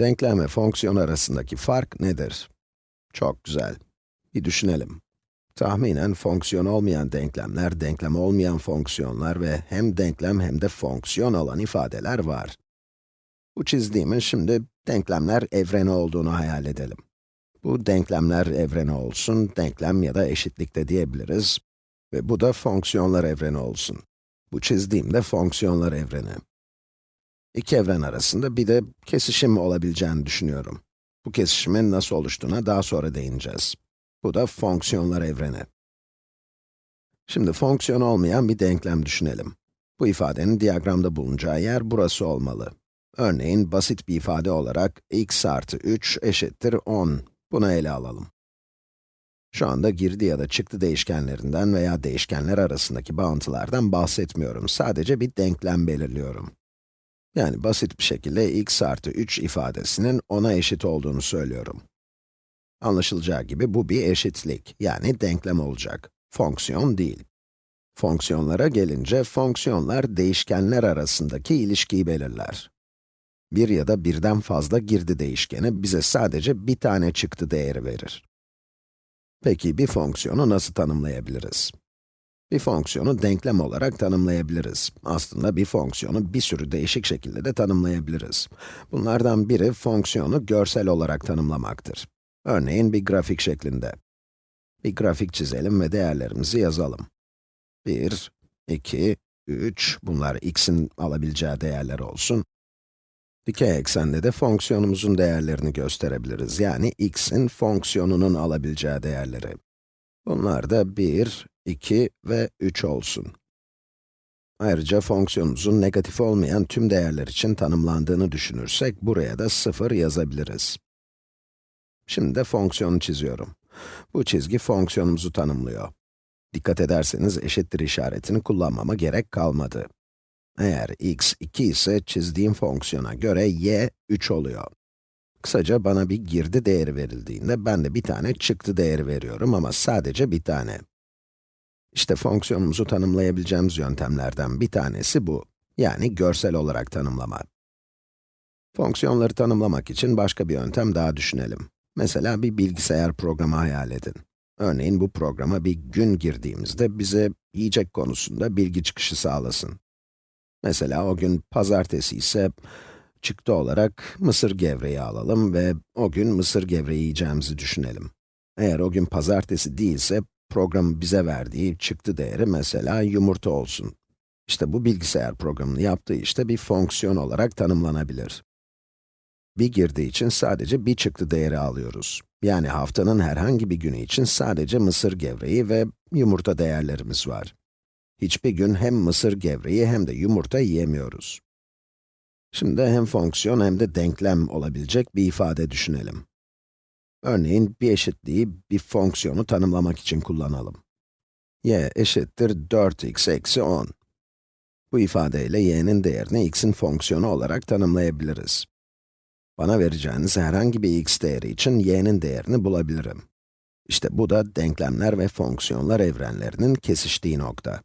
Denklem ve fonksiyon arasındaki fark nedir? Çok güzel. Bir düşünelim. Tahminen fonksiyon olmayan denklemler, denklem olmayan fonksiyonlar ve hem denklem hem de fonksiyon olan ifadeler var. Bu çizdiğimin şimdi denklemler evreni olduğunu hayal edelim. Bu denklemler evreni olsun, denklem ya da eşitlikte diyebiliriz. Ve bu da fonksiyonlar evreni olsun. Bu çizdiğim de fonksiyonlar evreni. İki evren arasında bir de kesişim olabileceğini düşünüyorum. Bu kesişimin nasıl oluştuğuna daha sonra değineceğiz. Bu da fonksiyonlar evreni. Şimdi fonksiyon olmayan bir denklem düşünelim. Bu ifadenin diyagramda bulunacağı yer burası olmalı. Örneğin basit bir ifade olarak x artı 3 eşittir 10. Bunu ele alalım. Şu anda girdi ya da çıktı değişkenlerinden veya değişkenler arasındaki bağıntılardan bahsetmiyorum. Sadece bir denklem belirliyorum. Yani basit bir şekilde x artı 3 ifadesinin 10'a eşit olduğunu söylüyorum. Anlaşılacağı gibi bu bir eşitlik, yani denklem olacak. Fonksiyon değil. Fonksiyonlara gelince, fonksiyonlar değişkenler arasındaki ilişkiyi belirler. Bir ya da birden fazla girdi değişkeni bize sadece bir tane çıktı değeri verir. Peki bir fonksiyonu nasıl tanımlayabiliriz? Bir fonksiyonu denklem olarak tanımlayabiliriz. Aslında bir fonksiyonu bir sürü değişik şekilde de tanımlayabiliriz. Bunlardan biri fonksiyonu görsel olarak tanımlamaktır. Örneğin bir grafik şeklinde. Bir grafik çizelim ve değerlerimizi yazalım. 1, 2, 3, bunlar x'in alabileceği değerler olsun. Dikey eksende de fonksiyonumuzun değerlerini gösterebiliriz. Yani x'in fonksiyonunun alabileceği değerleri. Bunlar da 1, 2 ve 3 olsun. Ayrıca fonksiyonumuzun negatif olmayan tüm değerler için tanımlandığını düşünürsek, buraya da 0 yazabiliriz. Şimdi de fonksiyonu çiziyorum. Bu çizgi fonksiyonumuzu tanımlıyor. Dikkat ederseniz eşittir işaretini kullanmama gerek kalmadı. Eğer x 2 ise çizdiğim fonksiyona göre y 3 oluyor. Kısaca bana bir girdi değeri verildiğinde ben de bir tane çıktı değeri veriyorum ama sadece bir tane. İşte fonksiyonumuzu tanımlayabileceğimiz yöntemlerden bir tanesi bu. Yani görsel olarak tanımlama. Fonksiyonları tanımlamak için başka bir yöntem daha düşünelim. Mesela bir bilgisayar programı hayal edin. Örneğin bu programa bir gün girdiğimizde bize yiyecek konusunda bilgi çıkışı sağlasın. Mesela o gün pazartesi ise çıktı olarak mısır gevreği alalım ve o gün mısır gevreği yiyeceğimizi düşünelim. Eğer o gün pazartesi değilse, programın bize verdiği çıktı değeri mesela yumurta olsun. İşte bu bilgisayar programının yaptığı işte bir fonksiyon olarak tanımlanabilir. Bir girdi için sadece bir çıktı değeri alıyoruz. Yani haftanın herhangi bir günü için sadece mısır gevreği ve yumurta değerlerimiz var. Hiçbir gün hem mısır gevreği hem de yumurta yiyemiyoruz. Şimdi hem fonksiyon hem de denklem olabilecek bir ifade düşünelim. Örneğin bir eşitliği bir fonksiyonu tanımlamak için kullanalım. y eşittir 4x eksi 10. Bu ifadeyle y'nin değerini x'in fonksiyonu olarak tanımlayabiliriz. Bana vereceğiniz herhangi bir x değeri için y'nin değerini bulabilirim. İşte bu da denklemler ve fonksiyonlar evrenlerinin kesiştiği nokta.